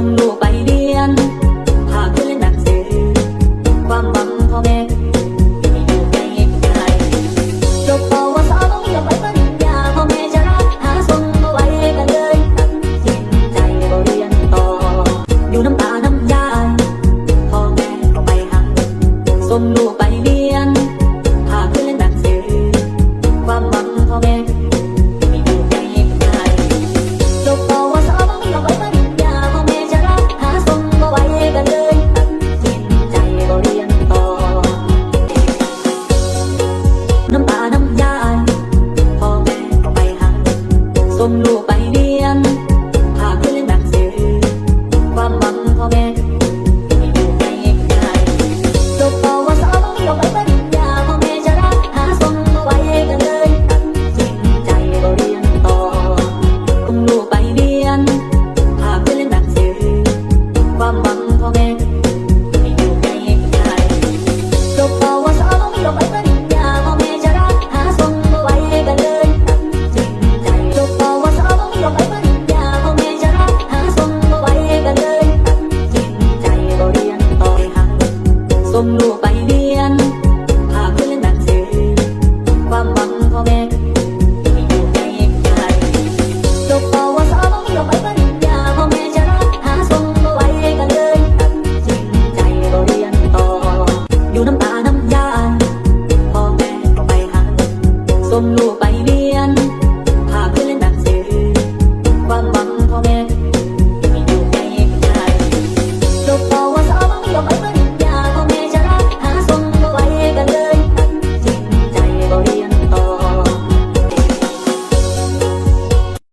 ส่งลูกไปเรียนภาเพื่อนหนังสือ ความหวังพ่อแม่อยู่ไกลไกลจบปวสต้องยอมไปปริญญาพอแม่จะรักหาส่งมาไว้กันเลยตัดสิใจบรียนต่อ อยู่น้ำตาน้ำยาพอแม่ก็ไปหาส่งลูกไป tôm lúa bay đi.